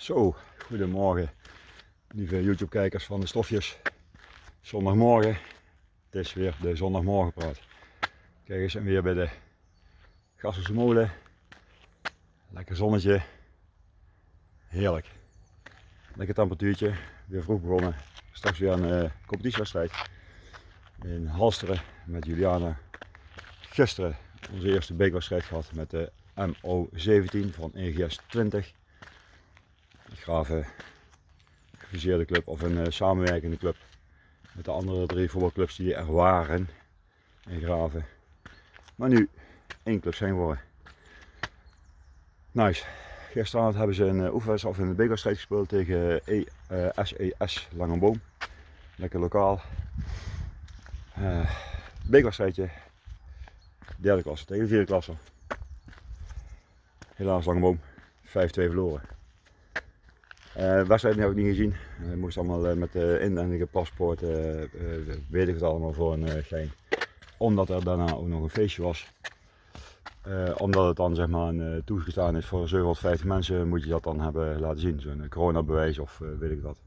Zo, goedemorgen lieve YouTube kijkers van de stofjes. Zondagmorgen, het is weer de zondagmorgenpraat. Kijk eens en weer bij de Gasselse molen. Lekker zonnetje, heerlijk. Lekker temperatuurtje, weer vroeg begonnen. Straks weer een uh, competitiewedstrijd in Halsteren met Juliana. Gisteren onze eerste beekwedstrijd gehad met de MO17 van EGS 20 grave gefuseerde club of een uh, samenwerkende club met de andere drie voetbalclubs die er waren in Graven. Maar nu één club zijn geworden. Nice. Gisteravond hebben ze een uh, oefenwedstrijd of een bekerstrijd gespeeld tegen e, uh, SES Langenboom. Lekker lokaal. Uh, bekerstrijdje. Derde klasse tegen vierde klasse. Helaas Langenboom. 5-2 verloren. Uh, wedstrijd heb ik niet gezien. Ik moest allemaal uh, met de inwendige paspoort, uh, weet ik het allemaal voor een gein. Omdat er daarna ook nog een feestje was. omdat het dan zeg maar toegestaan is voor 750 mensen, moet je dat dan hebben laten zien. Zo'n coronabewijs of weet ik wat.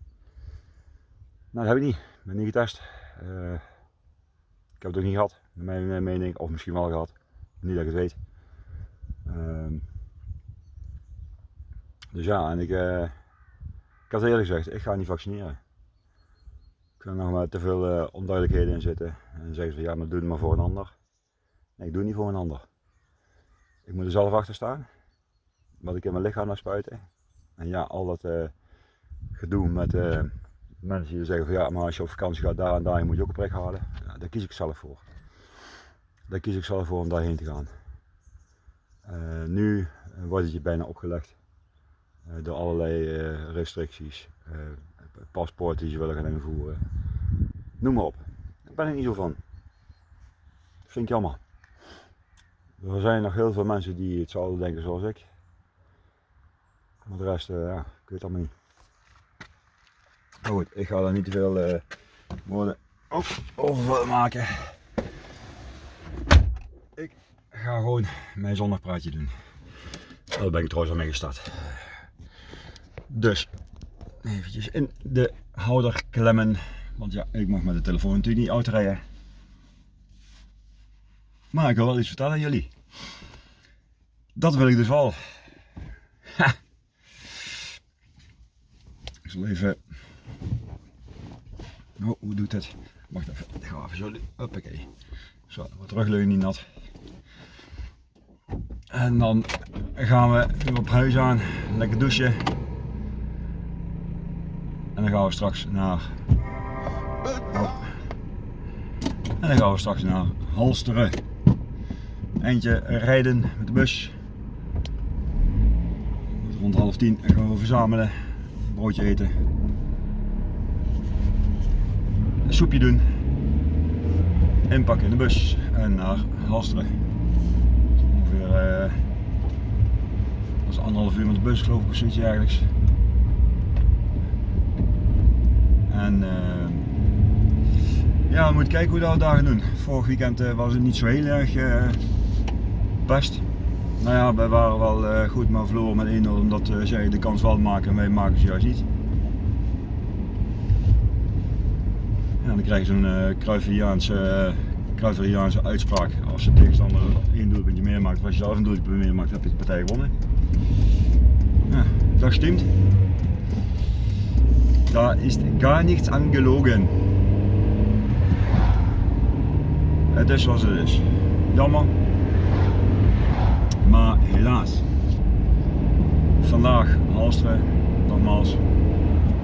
Nou, dat heb ik niet. Ik ben niet getest. ik heb het ook niet gehad, naar mijn mening. Of misschien wel gehad. Niet dat ik het weet. Ehm, dus ja, en ik had eerlijk gezegd, ik ga niet vaccineren. Ik er nog maar te veel uh, onduidelijkheden in zitten. En zeggen ze ja, maar doe het maar voor een ander. Nee, ik doe het niet voor een ander. Ik moet er zelf achter staan. Wat ik in mijn lichaam naar spuiten. En ja, al dat uh, gedoe met uh, mensen die zeggen van ja, maar als je op vakantie gaat daar en daar moet je ook een prik halen. Ja, daar kies ik zelf voor. Daar kies ik zelf voor om daarheen te gaan. nu wordt het je bijna opgelegd. Eh, door allerlei eh, restricties, eh, paspoort die ze willen gaan invoeren. Noem maar op. Daar ben ik niet zo van. Dat vind ik jammer. Er zijn nog heel veel mensen die hetzelfde denken zoals ik. Maar de rest, ja, ik weet allemaal niet. Maar goed, ik ga daar niet te veel uh, woorden over maken. Ik ga gewoon mijn zondagpraatje doen. Daar ben ik trouwens al mee gestart. Dus eventjes in de houder klemmen. Want ja, ik mag met de telefoon natuurlijk niet uitrijden. Maar ik wil wel iets vertellen aan jullie. Dat wil ik dus wel. Ik zal even... Oh, hoe doet het? Wacht even, ik ga even zo... Hoppakee. Zo, wat terugleunen niet nat. En dan gaan we weer op huis aan. Lekker douchen. En dan gaan we straks naar... En dan gaan we straks naar Halsteren. Eentje rijden met de bus. Rond half tien gaan we verzamelen. Broodje eten. Een soepje doen. Inpakken in de bus en naar Halsteren. Ongeveer is anderhalf uur met de bus geloof ik of zoiets eigenlijk. En uh, ja, we moeten kijken hoe dat we daar gaan doen. Vorig weekend uh, was het niet zo heel erg uh, best. Nou ja, wij waren wel goed, maar verloren met 1-0 omdat zij de kans wel maken en wij maken ze juist niet. Ja, dan krijg je zo'n Cruyffiaanse, Cruyffiaanse uitspraak. Als de tegenstander één doelpuntje meer maakt of als je zelf een doelpuntje meer maakt, heb je de partij gewonnen. Ja, dat stemt. Da ist gar nichts angelogen. Het is zoals het is. Jammer. Maar helaas. Vandaag Halsteren, nogmaals,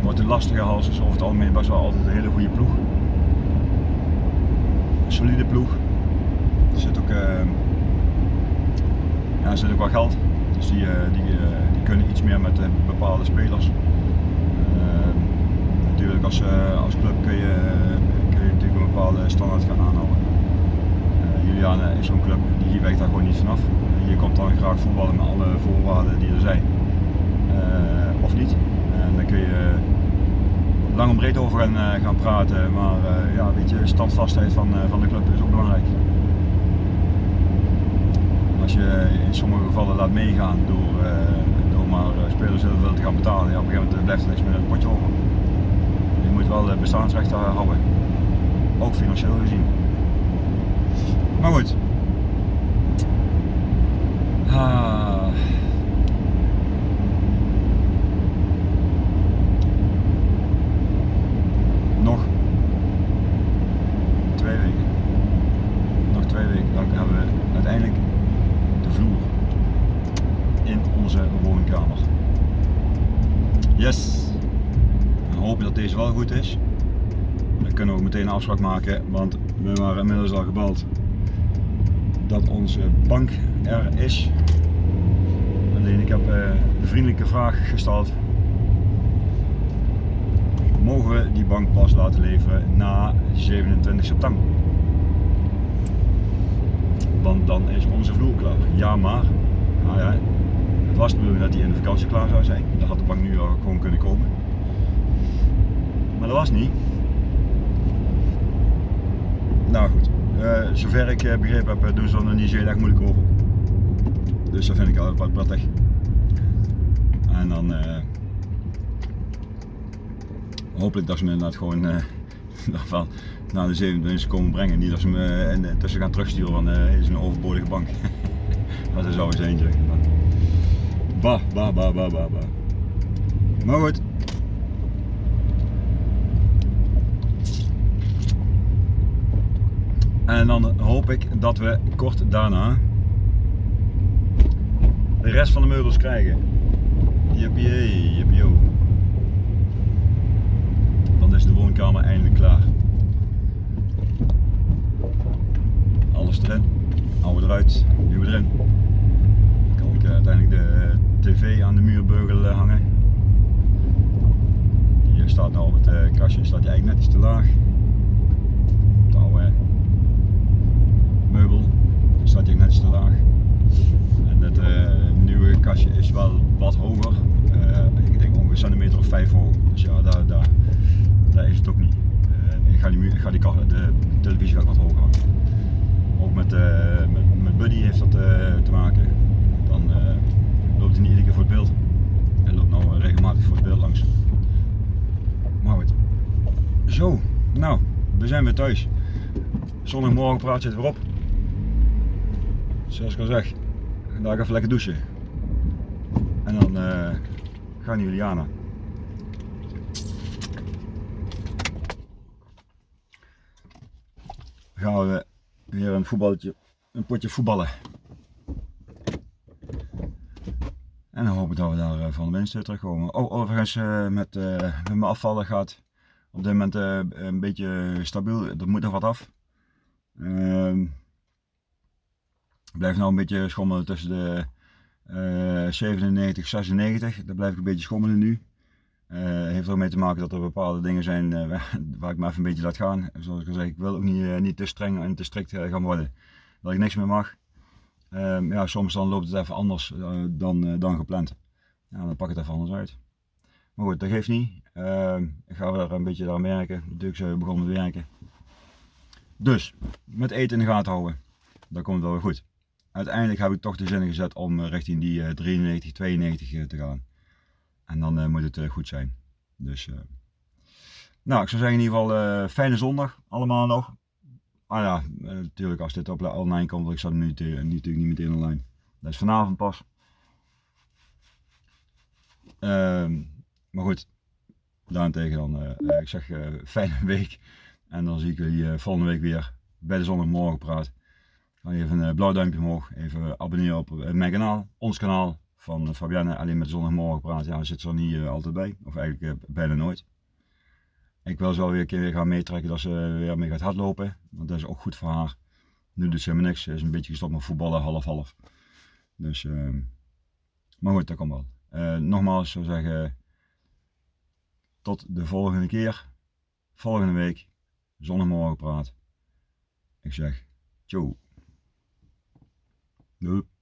wordt een lastige hals. Is over het algemeen best wel altijd een hele goede ploeg. Een solide ploeg. Er zit ook, uh, ja, er zit ook wel geld. Dus die, uh, die, uh, die kunnen iets meer met bepaalde spelers als, uh, als club kun je, kun je natuurlijk een bepaalde standaard gaan aanhouden. Uh, Juliane is zo'n club, die wijkt daar gewoon niet vanaf. Je komt dan graag voetballen met alle voorwaarden die er zijn. Uh, of niet. En dan kun je lang en breed over gaan, gaan praten, maar ja, weet je, standvastheid van, van de club is ook belangrijk. Als je in sommige gevallen laat meegaan door, door maar spelers heel veel te gaan betalen. Ja, op een gegeven moment blijft er niks meer in het potje over. Je moet wel bestaansrechten houden. Ook financieel gezien. Maar goed. Ah. Nog twee weken. Nog twee weken. Dan hebben we uiteindelijk de vloer in onze woonkamer. Yes! Dat deze wel goed is. Dan kunnen we ook meteen een afspraak maken, want we waren inmiddels al gebeld dat onze bank er is. Alleen ik heb uh, de vriendelijke vraag gesteld. Mogen we die bank pas laten leveren na 27 september? Want dan is onze vloer klaar. Ja maar, nou ja, het was de bedoeling dat die in de vakantie klaar zou zijn. Dan had de bank nu al gewoon kunnen komen. Dat was niet. Nou goed, uh, zover ik uh, begrepen heb, doen ze er niet zo heel erg moeilijk over. Dus dat vind ik al wat prettig. En dan uh, hopelijk dat ze me inderdaad gewoon naar de 27 komen brengen. Niet dat ze me tussen gaan terugsturen van is een overbodige bank. dat is eens eentje. Bah, bah, bah, bah, bah, bah. Maar goed. En dan hoop ik dat we kort daarna de rest van de meubels krijgen. Jippie, jippie, Dan is de woonkamer eindelijk klaar. Alles erin, oude eruit, nieuwe erin. Dan kan ik uiteindelijk de tv aan de muurbeugel eh, hangen. Die staat nou op het eh, kastje, staat hij eigenlijk net iets te laag. Het oude meubel staat hij net te laag. En het uh, nieuwe kastje is wel wat hoger. ik denk ongeveer centimeter of 5 hoog. Dus ja, daar, daar, daar is het ook niet. ik ga, die, ik ga die, de televisie wat hoger hangen. Ook met, met, met Buddy heeft dat te maken. Dan loopt hij niet iedere keer voor het beeld. Hij loopt nou regelmatig voor het beeld langs. Maar goed. Zo, nou, we zijn weer thuis. Zondagmorgen praat zit weer op. Zoals ik al zeg, ga even lekker douchen. En dan uh, gaan jullie aan. Gaan we weer een voetballetje, een potje voetballen. En dan hoop ik dat we daar eh, van de mensen terugkomen. Oh, overigens uh, met, met mijn afvallen gaat op dit moment een beetje stabiel. Er moet nog wat af. Ehm, ik blijf nou een beetje schommelen tussen de 97 96. Daar blijf ik een beetje schommelen nu. heeft er ook mee te maken dat er bepaalde dingen zijn waar ik me even een beetje laat gaan. Zoals ik al zei, ik wil ook niet, niet te streng en te strikt gaan worden. Dat ik niks meer mag. Um, ja, soms dan loopt het even anders dan, dan gepland. Ja, dan pak ik het even anders uit. Maar goed, dat geeft niet. Uh, ik ga weer een beetje daar werken. Natuurlijk begonnen met werken. Dus, met eten in de gaten houden. Dat komt wel weer goed. Uiteindelijk heb ik toch de zin gezet om eh, richting die 93, 92 te gaan. En dan moet het goed zijn. Dus, nou, ik zou zeggen in ieder geval fijne zondag allemaal nog. Ah ja, eh, natuurlijk als dit op online komt, want ik zat nu natuurlijk niet meteen online. Dat is vanavond pas. Uh, maar goed, daarentegen dan, ik zeg uh, fijne week. En dan zie ik jullie volgende week weer bij de zondagmorgen praat. Ga even een blauw duimpje omhoog, even abonneren op mijn kanaal, ons kanaal van Fabienne. Alleen met zondagmorgen praat, ja, zit er niet altijd bij. Of eigenlijk bijna nooit. Ik wil ze wel weer een keer weer gaan meetrekken dat ze weer mee gaat hardlopen. Want dat is ook goed voor haar. Nu doet ze helemaal niks. Ze is een beetje gestopt met voetballen, half-half. Dus, uh, maar goed, dat komt wel. Nogmaals, zou zeggen, tot de volgende keer. Volgende week, zondagmorgen praat. Ik zeg, ciao. Nope.